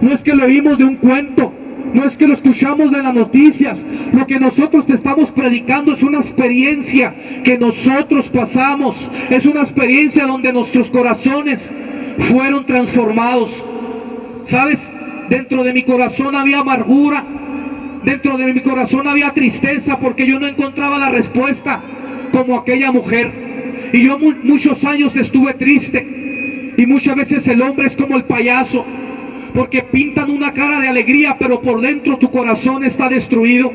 no es que lo oímos de un cuento, no es que lo escuchamos de las noticias. Lo que nosotros te estamos predicando es una experiencia que nosotros pasamos. Es una experiencia donde nuestros corazones fueron transformados. ¿Sabes? Dentro de mi corazón había amargura. Dentro de mi corazón había tristeza porque yo no encontraba la respuesta como aquella mujer. Y yo muchos años estuve triste. Y muchas veces el hombre es como el payaso porque pintan una cara de alegría, pero por dentro tu corazón está destruido.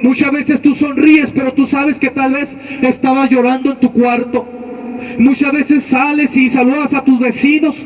Muchas veces tú sonríes, pero tú sabes que tal vez estabas llorando en tu cuarto. Muchas veces sales y saludas a tus vecinos.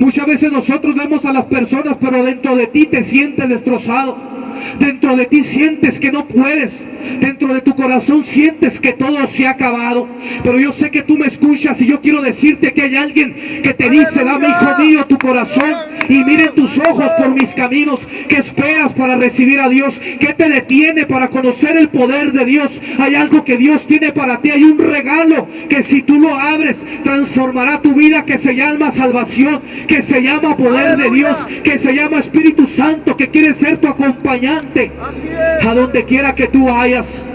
Muchas veces nosotros vemos a las personas, pero dentro de ti te sientes destrozado. Dentro de ti sientes que no puedes. Dentro de tu corazón sientes que todo se ha acabado. Pero yo sé que tú me escuchas y yo quiero decirte que hay alguien que te dice, dame hijo mío tu corazón y miren tus ojos por mis caminos. ¿Qué esperas para recibir a Dios? ¿Qué te detiene para conocer el poder de Dios? Hay algo que Dios tiene para ti. Hay un regalo que si tú lo abres transformará tu vida que se llama salvación, que se llama poder de Dios, que se llama Espíritu Santo, que quiere ser tu acompañante a donde quiera que tú vayas.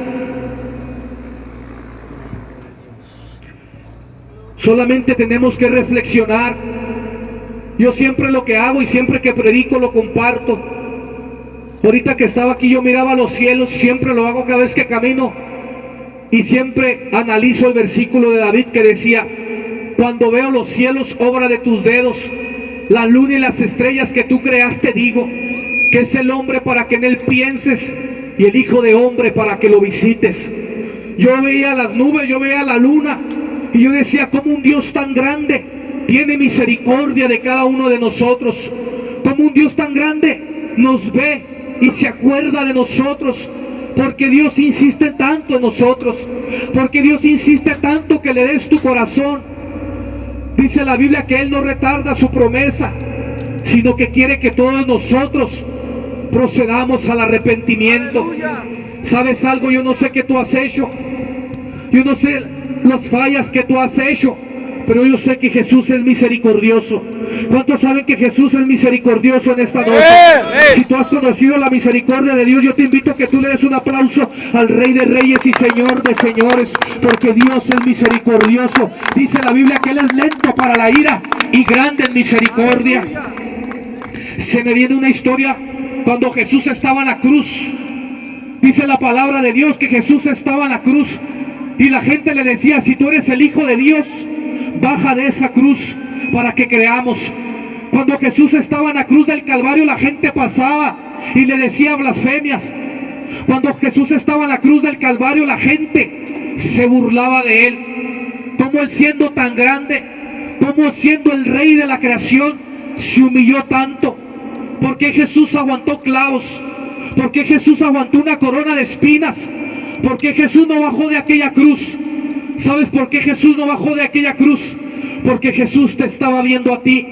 Solamente tenemos que reflexionar. Yo siempre lo que hago y siempre que predico lo comparto. Ahorita que estaba aquí yo miraba los cielos, siempre lo hago cada vez que camino. Y siempre analizo el versículo de David que decía, cuando veo los cielos, obra de tus dedos, la luna y las estrellas que tú creaste, digo, que es el hombre para que en él pienses y el hijo de hombre para que lo visites. Yo veía las nubes, yo veía la luna y yo decía, como un Dios tan grande tiene misericordia de cada uno de nosotros. Como un Dios tan grande nos ve y se acuerda de nosotros. Porque Dios insiste tanto en nosotros. Porque Dios insiste tanto que le des tu corazón. Dice la Biblia que Él no retarda su promesa, sino que quiere que todos nosotros procedamos al arrepentimiento. ¿Sabes algo? Yo no sé qué tú has hecho. Yo no sé las fallas que tú has hecho. Pero yo sé que Jesús es misericordioso. ¿Cuántos saben que Jesús es misericordioso en esta noche? Si tú has conocido la misericordia de Dios, yo te invito a que tú le des un aplauso al Rey de Reyes y Señor de Señores, porque Dios es misericordioso. Dice la Biblia que Él es lento para la ira y grande en misericordia. Se me viene una historia cuando Jesús estaba en la cruz. Dice la palabra de Dios que Jesús estaba en la cruz y la gente le decía, si tú eres el Hijo de Dios, baja de esa cruz para que creamos. Cuando Jesús estaba en la cruz del Calvario, la gente pasaba y le decía blasfemias. Cuando Jesús estaba en la cruz del Calvario, la gente se burlaba de él. Como él siendo tan grande, como siendo el rey de la creación, se humilló tanto. ¿Por qué Jesús aguantó clavos? ¿Por qué Jesús aguantó una corona de espinas? ¿Por qué Jesús no bajó de aquella cruz? ¿Sabes por qué Jesús no bajó de aquella cruz? Porque Jesús te estaba viendo a ti.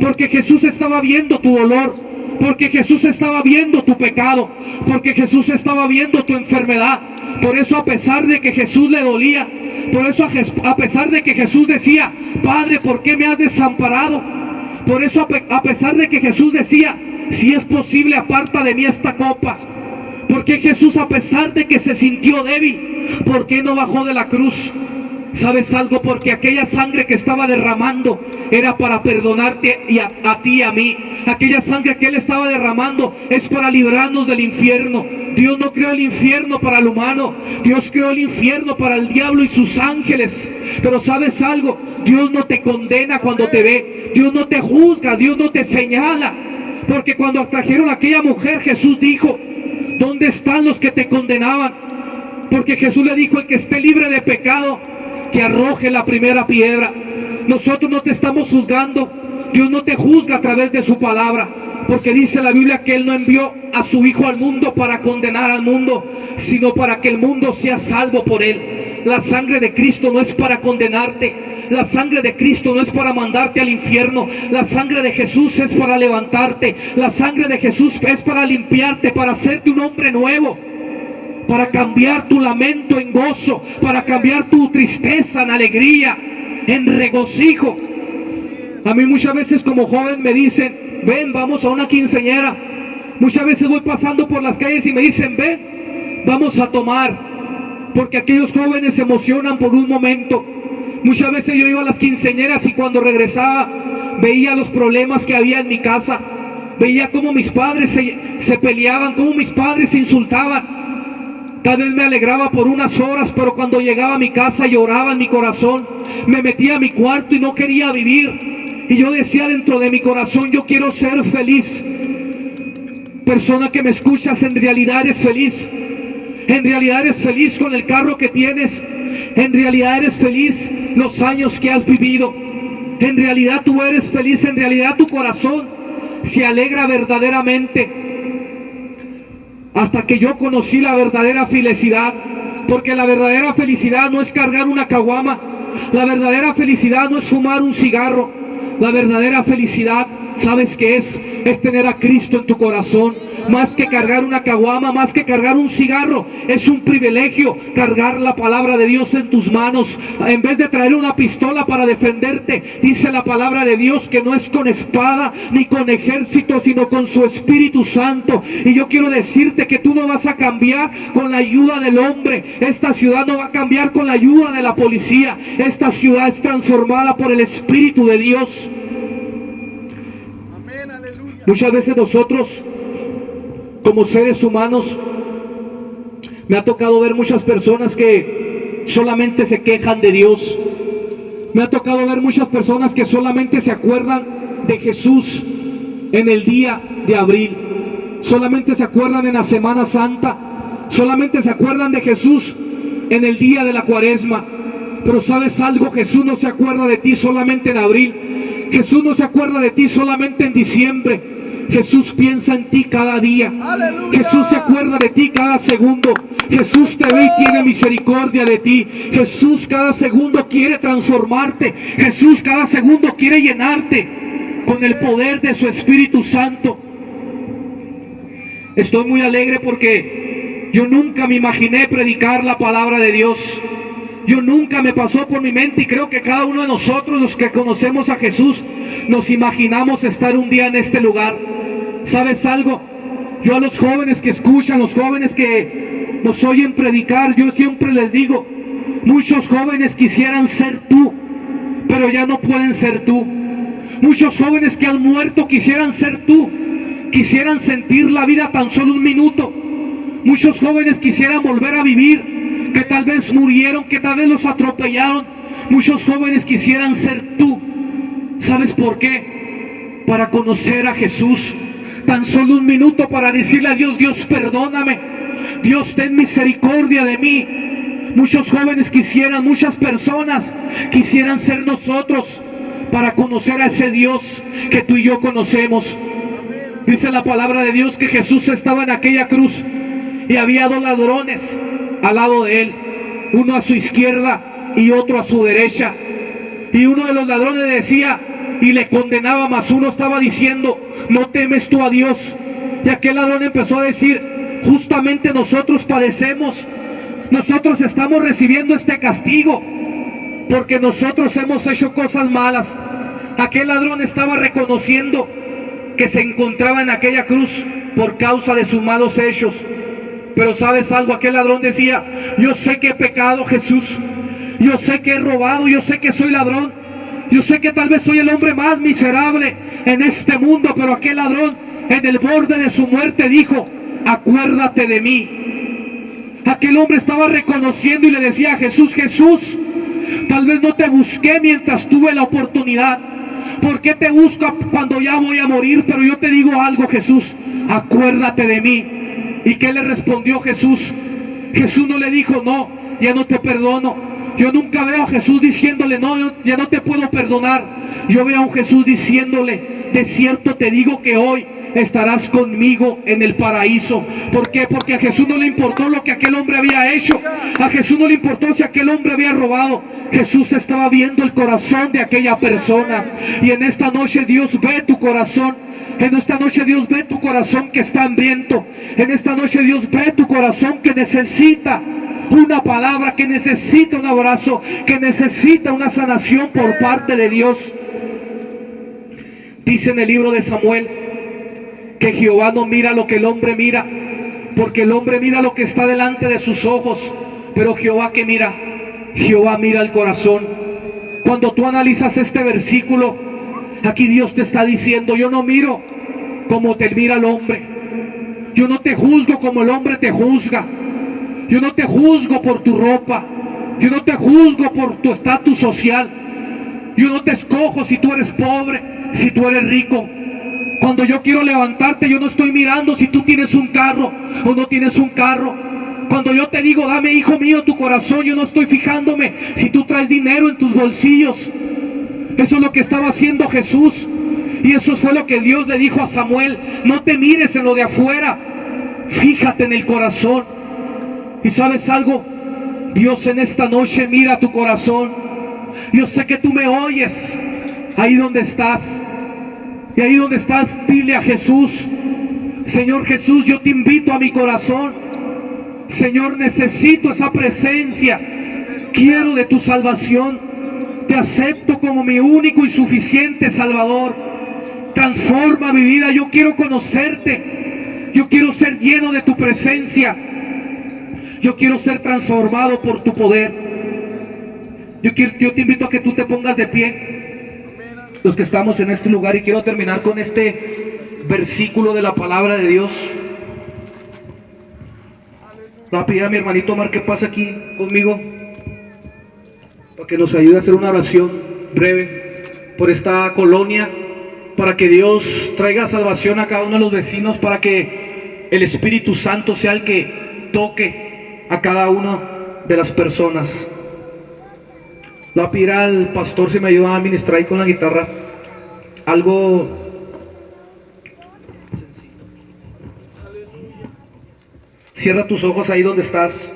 Porque Jesús estaba viendo tu dolor. Porque Jesús estaba viendo tu pecado. Porque Jesús estaba viendo tu enfermedad. Por eso a pesar de que Jesús le dolía. Por eso a pesar de que Jesús decía, Padre, ¿por qué me has desamparado? Por eso a pesar de que Jesús decía, si es posible aparta de mí esta copa. Porque Jesús a pesar de que se sintió débil, ¿por qué no bajó de la cruz? ¿Sabes algo? Porque aquella sangre que estaba derramando era para perdonarte y a, ti y a mí. Aquella sangre que Él estaba derramando es para librarnos del infierno. Dios no creó el infierno para el humano. Dios creó el infierno para el diablo y sus ángeles. Pero ¿sabes algo? Dios no te condena cuando te ve. Dios no te juzga. Dios no te señala. Porque cuando trajeron a aquella mujer, Jesús dijo, ¿dónde están los que te condenaban? Porque Jesús le dijo, el que esté libre de pecado, que arroje la primera piedra. Nosotros no te estamos juzgando. Dios no te juzga a través de su palabra. Porque dice la Biblia que Él no envió a su Hijo al mundo para condenar al mundo, sino para que el mundo sea salvo por Él. La sangre de Cristo no es para condenarte. La sangre de Cristo no es para mandarte al infierno. La sangre de Jesús es para levantarte. La sangre de Jesús es para limpiarte, para hacerte un hombre nuevo para cambiar tu lamento en gozo, para cambiar tu tristeza en alegría, en regocijo. A mí muchas veces como joven me dicen, ven, vamos a una quinceñera. Muchas veces voy pasando por las calles y me dicen, ven, vamos a tomar. Porque aquellos jóvenes se emocionan por un momento. Muchas veces yo iba a las quinceñeras y cuando regresaba veía los problemas que había en mi casa. Veía cómo mis padres se, se peleaban, cómo mis padres se insultaban. Tal vez me alegraba por unas horas, pero cuando llegaba a mi casa lloraba en mi corazón. Me metía a mi cuarto y no quería vivir. Y yo decía dentro de mi corazón, yo quiero ser feliz. Persona que me escuchas, en realidad eres feliz. En realidad eres feliz con el carro que tienes. En realidad eres feliz los años que has vivido. En realidad tú eres feliz. En realidad tu corazón se alegra verdaderamente. Hasta que yo conocí la verdadera felicidad. Porque la verdadera felicidad no es cargar una caguama. La verdadera felicidad no es fumar un cigarro. La verdadera felicidad, ¿sabes qué es? Es tener a Cristo en tu corazón. Más que cargar una caguama, más que cargar un cigarro. Es un privilegio cargar la palabra de Dios en tus manos. En vez de traer una pistola para defenderte, dice la palabra de Dios que no es con espada ni con ejército, sino con su Espíritu Santo. Y yo quiero decirte que tú no vas a cambiar con la ayuda del hombre. Esta ciudad no va a cambiar con la ayuda de la policía. Esta ciudad es transformada por el Espíritu de Dios. Muchas veces nosotros, como seres humanos, me ha tocado ver muchas personas que solamente se quejan de Dios. Me ha tocado ver muchas personas que solamente se acuerdan de Jesús en el día de abril. Solamente se acuerdan en la Semana Santa. Solamente se acuerdan de Jesús en el día de la cuaresma. Pero sabes algo, Jesús no se acuerda de ti solamente en abril. Jesús no se acuerda de ti solamente en diciembre. Jesús piensa en ti cada día. Jesús se acuerda de ti cada segundo. Jesús te ve y tiene misericordia de ti. Jesús cada segundo quiere transformarte. Jesús cada segundo quiere llenarte con el poder de su Espíritu Santo. Estoy muy alegre porque yo nunca me imaginé predicar la palabra de Dios. Yo nunca me pasó por mi mente y creo que cada uno de nosotros, los que conocemos a Jesús, nos imaginamos estar un día en este lugar. ¿Sabes algo? Yo a los jóvenes que escuchan, los jóvenes que nos oyen predicar, yo siempre les digo, muchos jóvenes quisieran ser tú, pero ya no pueden ser tú. Muchos jóvenes que han muerto quisieran ser tú, quisieran sentir la vida tan solo un minuto. Muchos jóvenes quisieran volver a vivir, que tal vez murieron, que tal vez los atropellaron. Muchos jóvenes quisieran ser tú. ¿Sabes por qué? Para conocer a Jesús. Tan solo un minuto para decirle a Dios, Dios perdóname. Dios ten misericordia de mí. Muchos jóvenes quisieran, muchas personas quisieran ser nosotros para conocer a ese Dios que tú y yo conocemos. Dice la palabra de Dios que Jesús estaba en aquella cruz y había dos ladrones al lado de él, uno a su izquierda y otro a su derecha. Y uno de los ladrones decía y le condenaba, más uno estaba diciendo, no temes tú a Dios. Y aquel ladrón empezó a decir, justamente nosotros padecemos, nosotros estamos recibiendo este castigo, porque nosotros hemos hecho cosas malas. Aquel ladrón estaba reconociendo que se encontraba en aquella cruz por causa de sus malos hechos. Pero sabes algo, aquel ladrón decía, yo sé que he pecado Jesús, yo sé que he robado, yo sé que soy ladrón, yo sé que tal vez soy el hombre más miserable en este mundo, pero aquel ladrón en el borde de su muerte dijo, acuérdate de mí. Aquel hombre estaba reconociendo y le decía a Jesús, Jesús, tal vez no te busqué mientras tuve la oportunidad. ¿Por qué te busco cuando ya voy a morir? Pero yo te digo algo, Jesús, acuérdate de mí. ¿Y qué le respondió Jesús? Jesús no le dijo, no, ya no te perdono. Yo nunca veo a Jesús diciéndole, no, ya no te puedo perdonar. Yo veo a un Jesús diciéndole, de cierto te digo que hoy estarás conmigo en el paraíso. ¿Por qué? Porque a Jesús no le importó lo que aquel hombre había hecho. A Jesús no le importó si aquel hombre había robado. Jesús estaba viendo el corazón de aquella persona. Y en esta noche Dios ve tu corazón. En esta noche Dios ve tu corazón que está hambriento. En esta noche Dios ve tu corazón que necesita una palabra, que necesita un abrazo, que necesita una sanación por parte de Dios. Dice en el libro de Samuel que Jehová no mira lo que el hombre mira, porque el hombre mira lo que está delante de sus ojos, pero Jehová que mira, Jehová mira el corazón. Cuando tú analizas este versículo, aquí Dios te está diciendo, yo no miro como te mira el hombre. Yo no te juzgo como el hombre te juzga. Yo no te juzgo por tu ropa. Yo no te juzgo por tu estatus social. Yo no te escojo si tú eres pobre, si tú eres rico. Cuando yo quiero levantarte, yo no estoy mirando si tú tienes un carro o no tienes un carro. Cuando yo te digo, dame hijo mío tu corazón, yo no estoy fijándome si tú traes dinero en tus bolsillos. Eso es lo que estaba haciendo Jesús. Y eso fue lo que Dios le dijo a Samuel. No te mires en lo de afuera. Fíjate en el corazón. Y sabes algo, Dios en esta noche mira tu corazón. Yo sé que tú me oyes ahí donde estás. Y ahí donde estás, dile a Jesús, Señor Jesús, yo te invito a mi corazón. Señor, necesito esa presencia. Quiero de tu salvación. Te acepto como mi único y suficiente Salvador. Transforma mi vida. Yo quiero conocerte. Yo quiero ser lleno de tu presencia. Yo quiero ser transformado por tu poder. Yo, te invito a que tú te pongas de pie. Los que estamos en este lugar. Y quiero terminar con este versículo de la palabra de Dios. Voy a pedir a mi hermanito Omar que pase aquí conmigo para que nos ayude a hacer una oración breve por esta colonia, para que Dios traiga salvación a cada uno de los vecinos, para que el Espíritu Santo sea el que toque a cada una de las personas. La pedir al pastor si me ayuda a ministrar ahí con la guitarra algo Cierra tus ojos ahí donde estás.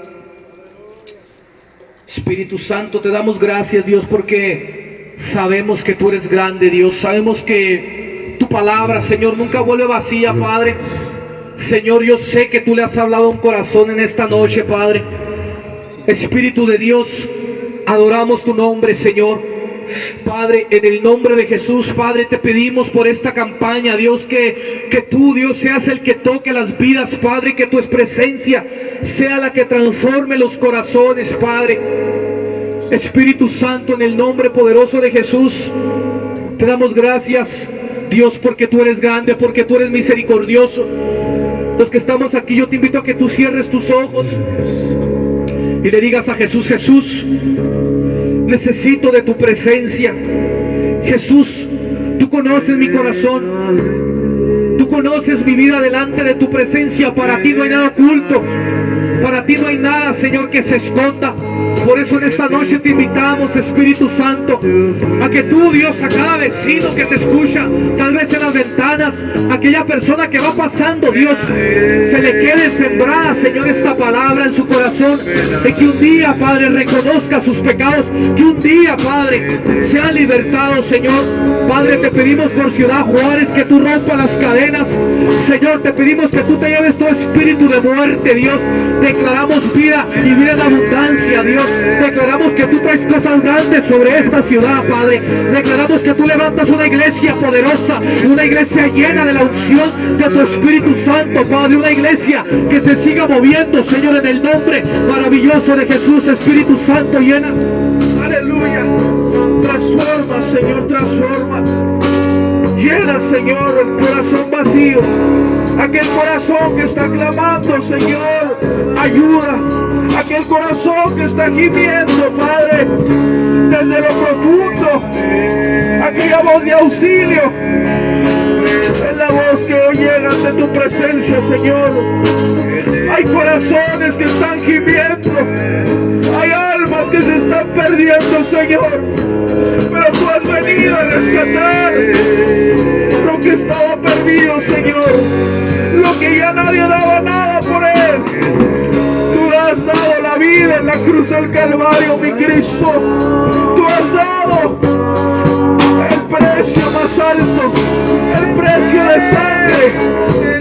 Espíritu Santo, te damos gracias, Dios, porque sabemos que tú eres grande, Dios. Sabemos que tu palabra, Señor, nunca vuelve vacía, Padre. Señor, yo sé que tú le has hablado a un corazón en esta noche, Padre. Espíritu de Dios, adoramos tu nombre, Señor. Padre, en el nombre de Jesús, Padre, te pedimos por esta campaña, Dios, que, que tú, Dios, seas el que toque las vidas, Padre, que tu presencia sea la que transforme los corazones, Padre. Espíritu Santo, en el nombre poderoso de Jesús, te damos gracias, Dios, porque tú eres grande, porque tú eres misericordioso. Los que estamos aquí, yo te invito a que tú cierres tus ojos y le digas a Jesús, Jesús, necesito de tu presencia. Jesús, tú conoces mi corazón. Tú conoces mi vida delante de tu presencia. Para ti no hay nada oculto. Para ti no hay nada, Señor, que se esconda. Por eso en esta noche te invitamos, Espíritu Santo, a que tú, Dios, a cada vecino que te escucha, tal vez en las ventanas, aquella persona que va pasando, Dios, se le quede sembrada, Señor, esta palabra en su corazón, de que un día, Padre, reconozca sus pecados, que un día, Padre, sea libertado, Señor. Padre, te pedimos por Ciudad Juárez que tú rompas las cadenas. Señor, te pedimos que tú te lleves todo espíritu de muerte, Dios. Declaramos vida y vida en abundancia, Dios. Declaramos que tú traes cosas grandes sobre esta ciudad, Padre. Declaramos que tú levantas una iglesia poderosa, una iglesia llena de la unción de tu Espíritu Santo, Padre. Una iglesia que se siga moviendo, Señor, en el nombre maravilloso de Jesús, Espíritu Santo, llena. Aleluya. Transforma, Señor, transforma. Llena, Señor, el corazón vacío. Aquel corazón que está clamando, Señor, está gimiendo, Padre, desde lo profundo, aquella voz de auxilio, es la voz que hoy llega ante tu presencia, Señor. Hay corazones que están gimiendo, hay almas que se están perdiendo, Señor, pero tú has venido a rescatar lo que estaba perdido, Señor, lo que ya nadie daba nada cruz del Calvario, mi Cristo. Tú has dado el precio más alto, el precio de sangre.